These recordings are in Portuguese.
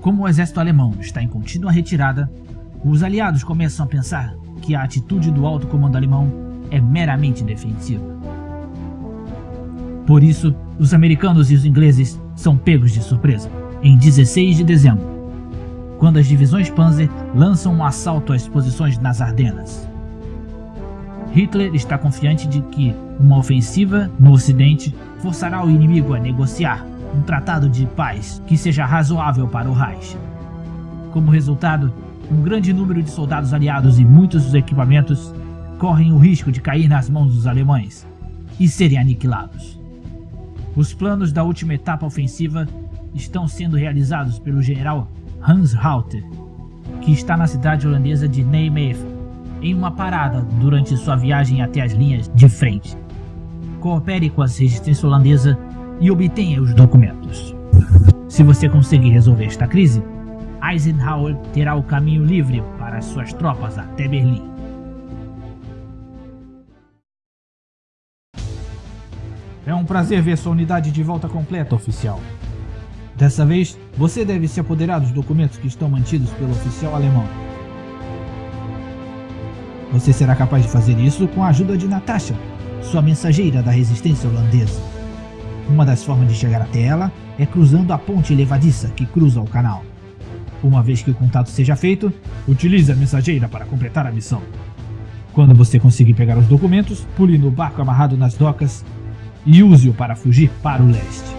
Como o exército alemão está em contínua retirada, os aliados começam a pensar que a atitude do alto comando alemão é meramente defensiva. Por isso, os americanos e os ingleses são pegos de surpresa, em 16 de dezembro, quando as divisões Panzer lançam um assalto às posições nas Ardenas. Hitler está confiante de que uma ofensiva no ocidente forçará o inimigo a negociar um tratado de paz que seja razoável para o Reich. Como resultado, um grande número de soldados aliados e muitos dos equipamentos correm o risco de cair nas mãos dos alemães e serem aniquilados. Os planos da última etapa ofensiva estão sendo realizados pelo general Hans Rauter, que está na cidade holandesa de Nijmegen, em uma parada durante sua viagem até as linhas de frente. Coopere com a resistência holandesa e obtenha os documentos. Se você conseguir resolver esta crise, Eisenhower terá o caminho livre para suas tropas até Berlim. É um prazer ver sua unidade de volta completa, oficial. Dessa vez, você deve se apoderar dos documentos que estão mantidos pelo oficial alemão. Você será capaz de fazer isso com a ajuda de Natasha, sua mensageira da resistência holandesa. Uma das formas de chegar até ela é cruzando a ponte levadiça que cruza o canal. Uma vez que o contato seja feito, utilize a mensageira para completar a missão. Quando você conseguir pegar os documentos, pule no barco amarrado nas docas e use-o para fugir para o leste.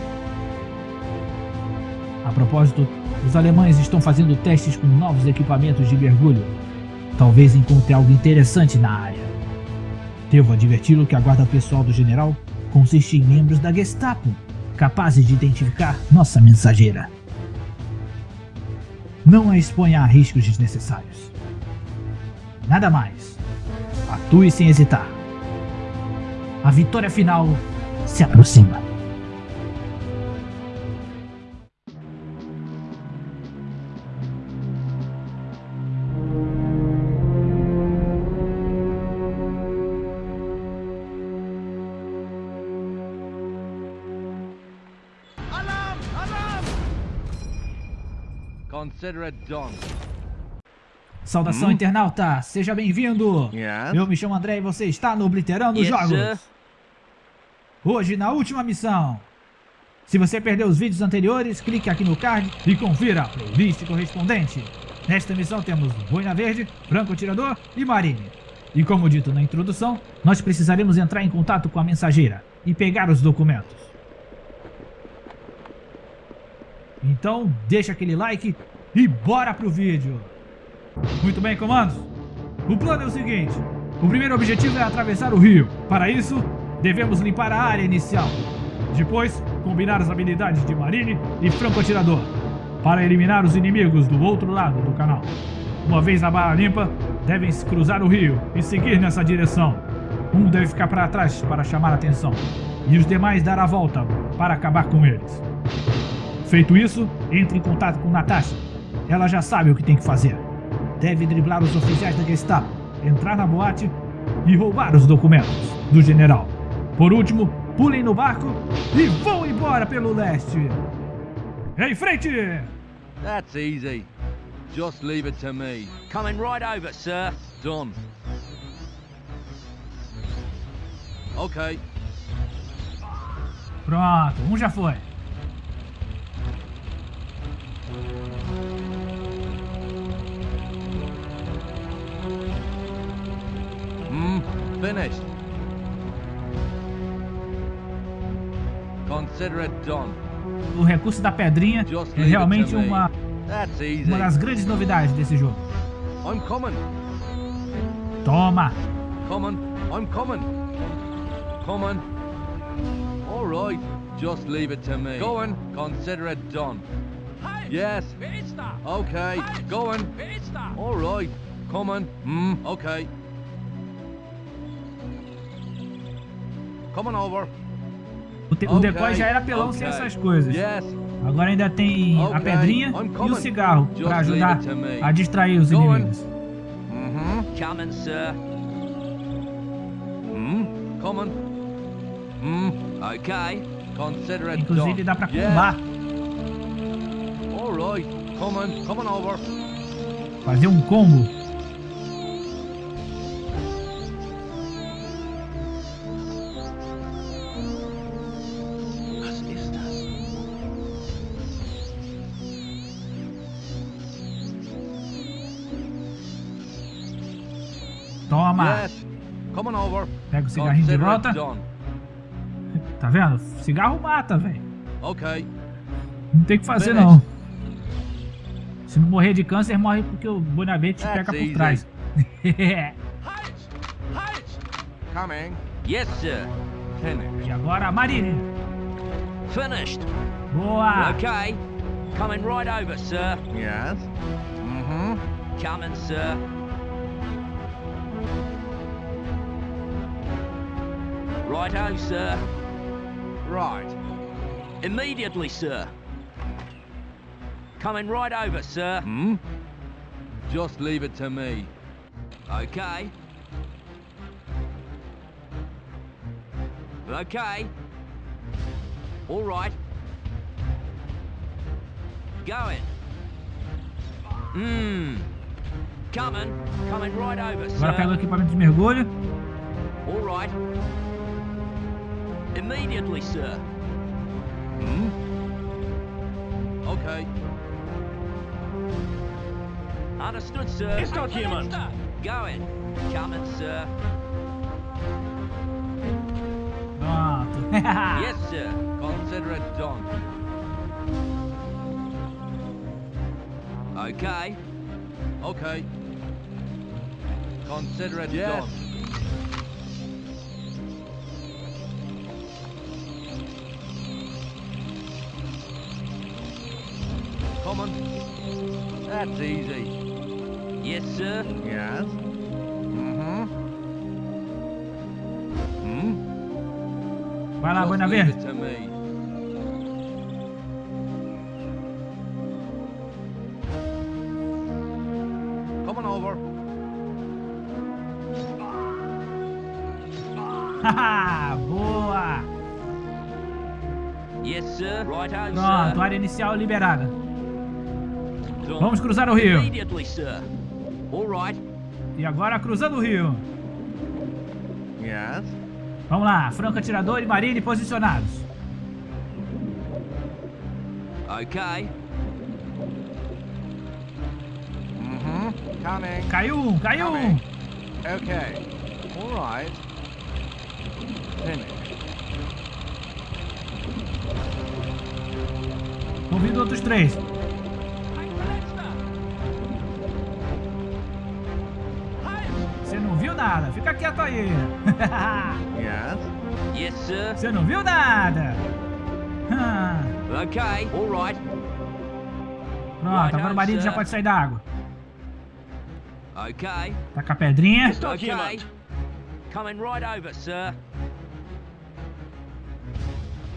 A propósito, os alemães estão fazendo testes com novos equipamentos de mergulho. Talvez encontre algo interessante na área. Devo adverti-lo que a guarda pessoal do general consiste em membros da Gestapo, capazes de identificar nossa mensageira. Não a exponha a riscos desnecessários. Nada mais. Atue sem hesitar. A vitória final se aproxima. Saudação Hum? internauta, seja bem-vindo! Eu me chamo André e você está no Obliterando Yes, Jogos. sir. Hoje na última missão. Se você perdeu os vídeos anteriores, clique aqui no card e confira a playlist correspondente. Nesta missão temos Boina Verde, Franco Atirador e Marine. E como dito na introdução, nós precisaremos entrar em contato com a mensageira e pegar os documentos. Então deixa aquele like e bora pro vídeo! Muito bem, comandos. O plano é o seguinte. O primeiro objetivo é atravessar o rio. Para isso, devemos limpar a área inicial. Depois, combinar as habilidades de Marine e Franco Atirador. Para eliminar os inimigos do outro lado do canal. Uma vez a bala limpa, devem se cruzar o rio e seguir nessa direção. Um deve ficar para trás para chamar atenção. E os demais dar a volta para acabar com eles. Feito isso, entre em contato com Natasha. Ela já sabe o que tem que fazer. Deve driblar os oficiais da Gestapo, entrar na boate e roubar os documentos do general. Por último, pulem no barco e vão embora pelo leste. Em frente! That's easy. Just leave it to me. Coming right over, sir. Done. Okay. Pronto, um já foi. Finished. Consider it done. O recurso da pedrinha Just é leave it realmente to me. uma, That's easy. uma das grandes novidades desse jogo. I'm coming. Toma! Coming. I'm coming. Coming. All right. Just leave it to me. Going. Consider it done. Yes. Okay. Going. All right. Coming. Hmm. Okay. Coming over. O, te- o Okay, decoy já era pelão sem okay. essas coisas. Yes. Agora ainda tem a Okay, pedrinha I'm e o cigarro para ajudar a distrair os Going. inimigos. Mm-hmm. Coming, sir. Hmm. Coming. Hmm. Okay. Consider it Inclusive dá Yes. combar. All right. Coming, coming over. Fazer um combo. Toma. Pega o cigarrinho de volta. Tá vendo? Cigarro mata, velho. Okay. Não tem o que fazer, não. Se não morrer de câncer, morre porque o Bonavente te pega por trás. Coming. Yes, sir. Finish. e agora a Marine. Finished. Boa. Okay. Coming right over, sir. Yes. Mm-hmm. Coming, sir. Righto, sir. Right. Immediately, sir. Coming right over, sir. Hmm? Just leave it to me. Okay. Okay. All right. Going. Mmm. Coming. Coming right over, Agora pega o equipamento de mergulho. All right. Immediately, sir. Hmm? Okay. Understood, sir. Ist dort jemand? Going. Coming, sir. Pronto. Yes, sir. Consider it done. Okay. Okay. Consider it Yes. done. Coming. That's easy. Yes, sir. Yes. Mm-hmm. Hmm? Vai lá, Just leave Bonavente. it to me. Coming over. Boa. Yes, sir. Righto, Pronto, sir. área inicial liberada. Vamos cruzar o rio. Immediately, sir. All right. E agora cruzando o rio. Vamos lá, franco atirador e marine posicionados. Okay. Mm-hmm. Coming. Caiu um, caiu um. Coming. Okay. All right. Finish. Convido outros três. Viu nada, fica quieto aí. Yes. Yes, sir. Você não viu nada. Ah, Okay. All right. Pronto, agora o marine já pode sair da água. Okay. Tá com a pedrinha. Jemand? Coming right over, sir.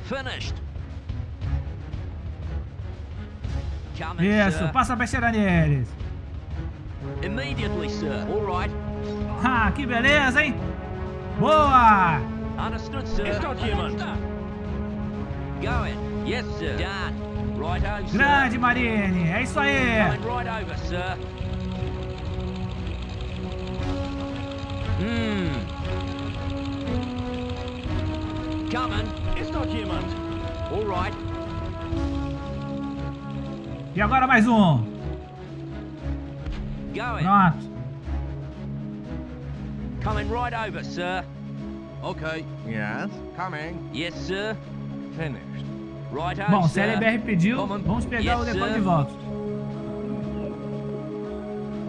Finished. Isso, passa a besteira neles. Immediately, sir. All right. Ah, que beleza, hein? Boa! Understood, sir. Going. Yes, sir. Done. Righto, sir. Grande Marine, é isso aí. Right over, sir. Hmm. Coming. All right. E agora mais um. Pronto. Coming right over, sir. Okay. Yes. Coming. Yes, sir. Finished. Righto, Bom, se a sir. LBR pediu, Comando. vamos pegar o Yes, decoy sir. de volta.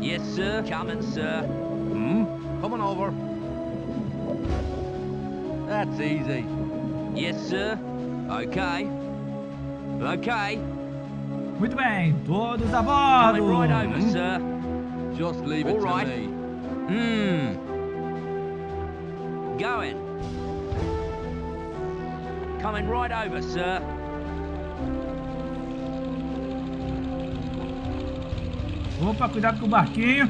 Yes, sir. Coming, sir. Hmm? Coming over. That's easy. Yes, sir. Okay. Okay. Muito bem, todos a Coming right over, Hmm? sir. Just leave it All to right. me. Hmm. Going. Coming right over, sir. Opa, cuidado com o barquinho.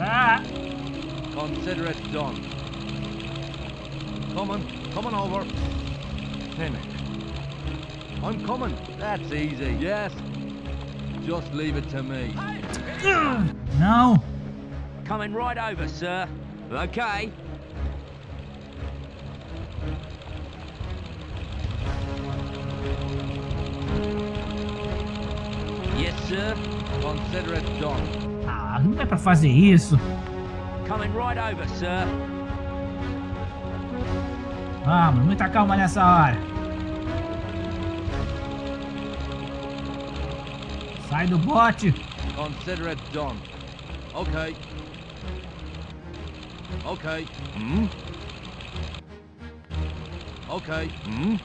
Ah, Consider it done. Coming. Coming over. Finished. I'm coming. That's easy. Yes. Just leave it to me. Não! Coming right over, sir. Okay. Sir. Consider it done. Ah, não é pra fazer isso. Coming right over, sir. Vamos, muita calma nessa hora. Sai do bote. Consider it done. Okay. Okay. Hmm? Okay. Hmm?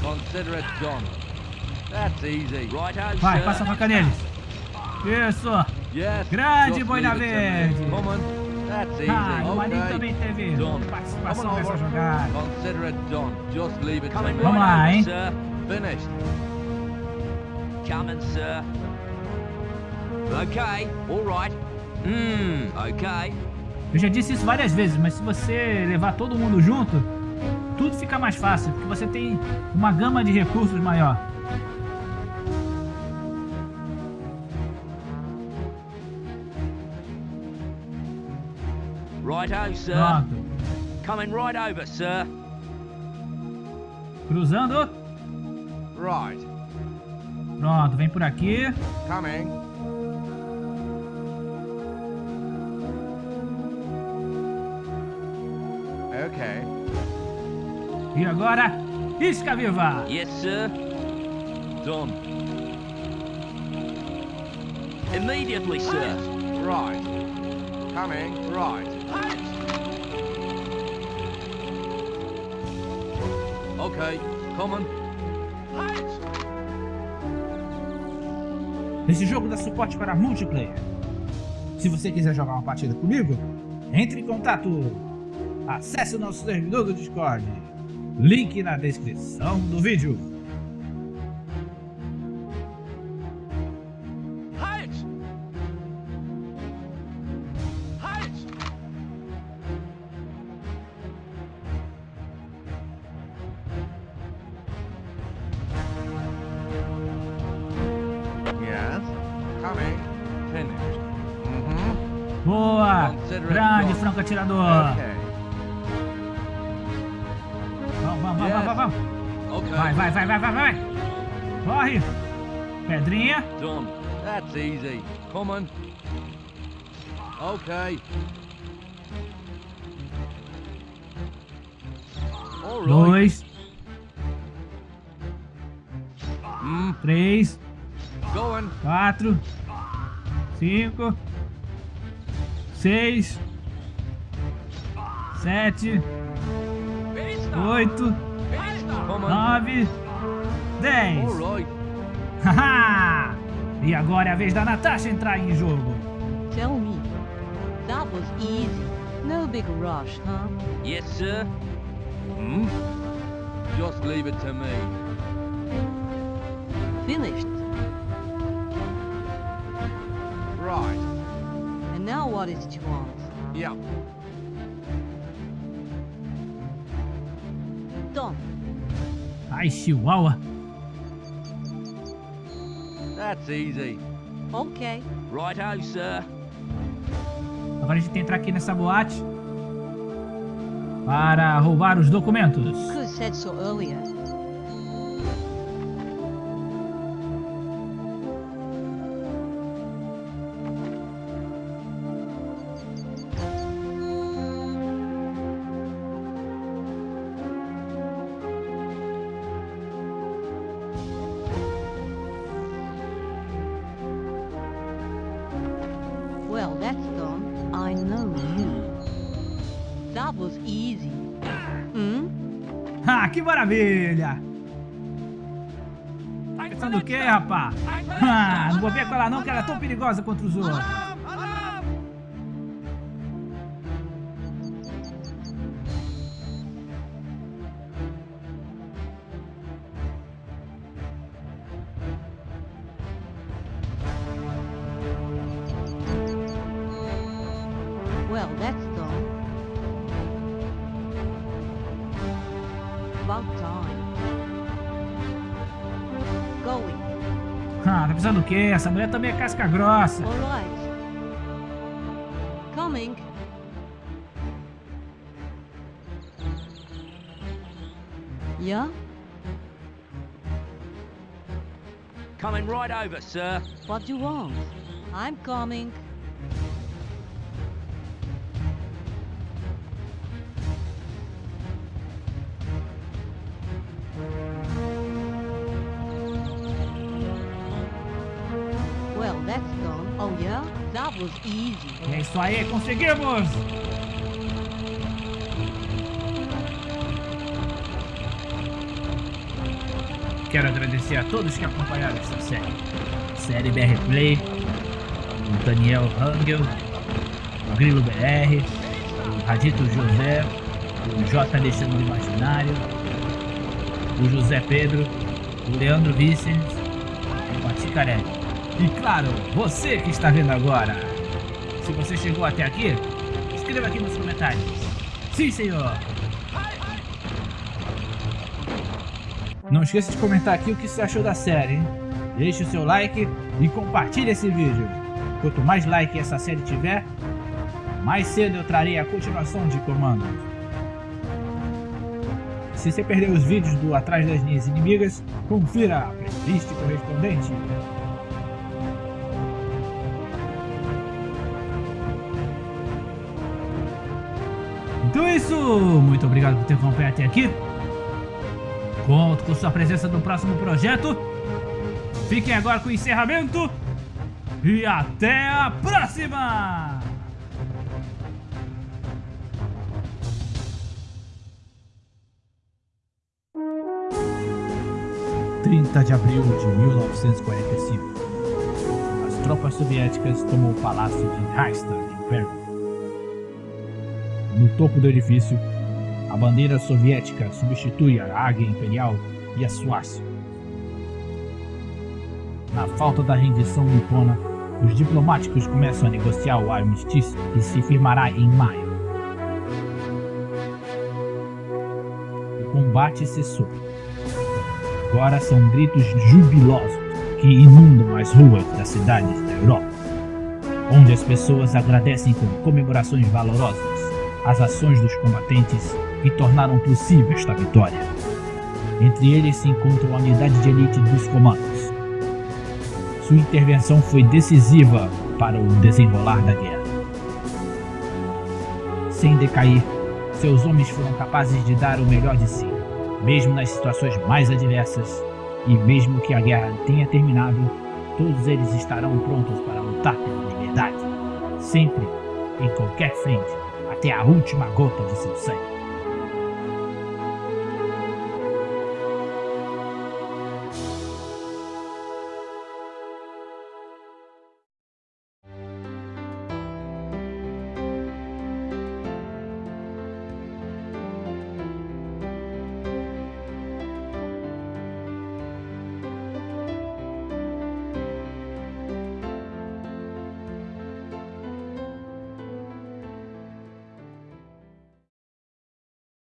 Consider it done. That's easy. Righto, Vai, passa a faca neles. Isso. Grande Boina. Verde. Ah, o Maninho okay. também teve participação nessa jogada. Consider it done. Just leave it Coming to me. Vamos lá, hein? sir. Finished. Coming, sir. Okay, all right. Hmm, okay. Eu já disse isso várias vezes, mas se você levar todo mundo junto, tudo fica mais fácil, porque você tem uma gama de recursos maior. Righto, sir. Pronto. Coming right over, sir. Cruzando. Right. Pronto, vem por aqui. Coming. Okay. E agora, isca viva. Yes, sir. Done. Immediately, sir. Right. Coming. Right. Okay. Coming. Esse jogo dá suporte para multiplayer. Se você quiser jogar uma partida comigo, entre em contato. Acesse o nosso servidor do Discord. Link na descrição do vídeo. Grande franco atirador! Okay. Vamos, vamos, vamos, vamos, vamos! Okay. Vai, vai, vai, vai, vai, vai! Corre! Pedrinha! Done. That's easy. Coming. Okay. All right. Dois, Mm, três, quatro, cinco, seis, sete, oito, nove, dez. E agora é a vez da Natasha entrar em jogo. Tell me, that was easy. No big rush, huh? Yes, sir. Hmm? Just leave it to me. Finished. Right. Now what is it you want? Yeah. Done. Ai, Chihuahua. That's easy. Okay. Righto, sir. Agora a gente tem que entrar aqui nessa boate para roubar os documentos. Could have said so earlier. Que maravilha! Pensando o quê, rapá? Ah, não vou ver com ela não, que ela é tão perigosa contra os outros. Pensando o quê? Essa mulher também é casca grossa. All right. Coming. Yeah? Coming right over, sir. What do you want? I'm coming. É isso aí, conseguimos! Quero agradecer a todos que acompanharam essa série. Série BR Play, o Daniel Rangel, o Grilo BR, o Radito José, o J. Alexandre Imaginário, o José Pedro, o Leandro Vicens o Paticarelli. E claro, você que está vendo agora. Se você chegou até aqui, escreva aqui nos comentários. Sim, senhor! Não esqueça de comentar aqui o que você achou da série, hein? Deixe o seu like e compartilhe esse vídeo. Quanto mais like essa série tiver, mais cedo eu trarei a continuação de comandos. Se você perdeu os vídeos do Atrás das Linhas Inimigas, confira a playlist correspondente. Então é isso, muito obrigado por ter acompanhado até aqui. Conto com sua presença no próximo projeto. Fiquem agora com o encerramento. E até a próxima! Trinta de abril de 1945. As tropas soviéticas tomam o palácio de Reichstag em Bergamo. No topo do edifício, a bandeira soviética substitui a águia imperial e a suástica. Na falta da rendição nipona, os diplomáticos começam a negociar o armistício que se firmará em maio. O combate cessou. Agora são gritos jubilosos que inundam as ruas das cidades da Europa, onde as pessoas agradecem com comemorações valorosas as ações dos combatentes que tornaram possível esta vitória. Entre eles se encontra a unidade de elite dos comandos. Sua intervenção foi decisiva para o desenrolar da guerra. Sem decair, seus homens foram capazes de dar o melhor de si, mesmo nas situações mais adversas, e mesmo que a guerra tenha terminado, todos eles estarão prontos para lutar pela liberdade, sempre, em qualquer frente, até a última gota de seu sangue.